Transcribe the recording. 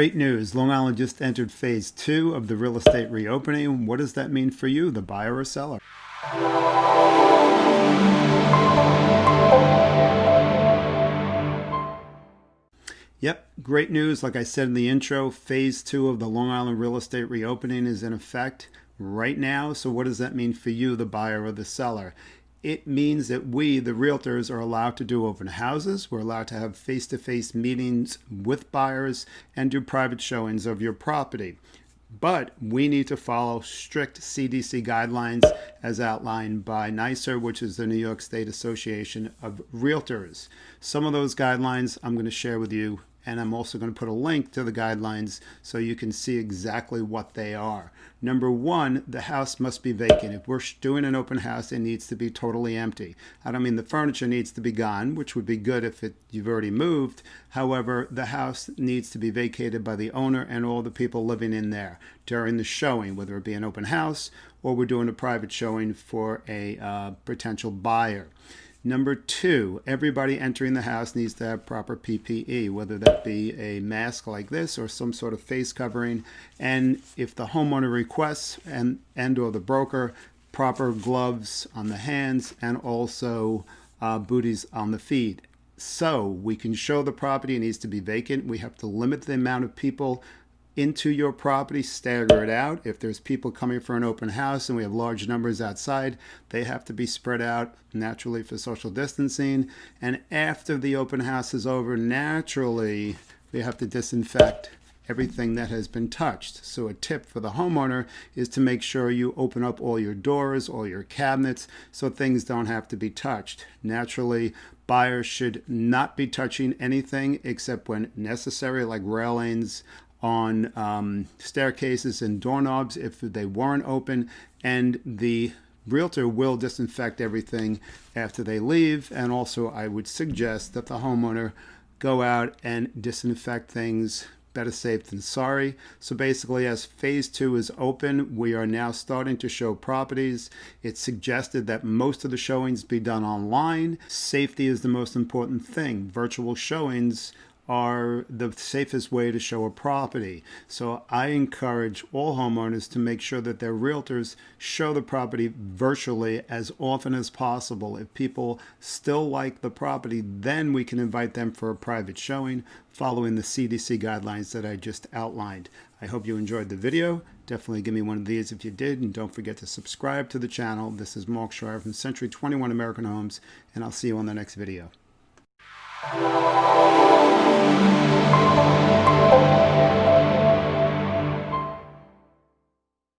Great news. Long Island just entered phase two of the real estate reopening. What does that mean for you, the buyer or seller? Yep, great news. Like I said in the intro, phase two of the Long Island real estate reopening is in effect right now. So, what does that mean for you, the buyer or the seller? It means that we, the realtors, are allowed to do open houses. We're allowed to have face to face meetings with buyers and do private showings of your property. But we need to follow strict CDC guidelines as outlined by NYSAR, which is the New York State Association of Realtors. Some of those guidelines I'm going to share with you and I'm also going to put a link to the guidelines so you can see exactly what they are. Number one, the house must be vacant. If we're doing an open house, it needs to be totally empty. I don't mean the furniture needs to be gone, which would be good if it, you've already moved. However, the house needs to be vacated by the owner and all the people living in there during the showing, whether it be an open house or we're doing a private showing for a uh, potential buyer. Number two, everybody entering the house needs to have proper PPE, whether that be a mask like this or some sort of face covering. And if the homeowner requests and, and or the broker, proper gloves on the hands and also uh, booties on the feet. So we can show the property needs to be vacant. We have to limit the amount of people into your property, stagger it out. If there's people coming for an open house and we have large numbers outside, they have to be spread out naturally for social distancing. And after the open house is over, naturally, we have to disinfect everything that has been touched. So a tip for the homeowner is to make sure you open up all your doors, all your cabinets, so things don't have to be touched. Naturally, buyers should not be touching anything except when necessary, like railings, on um, staircases and doorknobs if they weren't open and the realtor will disinfect everything after they leave and also I would suggest that the homeowner go out and disinfect things better safe than sorry. So basically, as phase two is open, we are now starting to show properties. It's suggested that most of the showings be done online. Safety is the most important thing. Virtual showings are the safest way to show a property. So I encourage all homeowners to make sure that their realtors show the property virtually as often as possible. If people still like the property, then we can invite them for a private showing following the CDC guidelines that I just outlined. I hope you enjoyed the video. Definitely give me one of these if you did, and don't forget to subscribe to the channel. This is Mark Schreier from Century 21 American Homes, and I'll see you on the next video.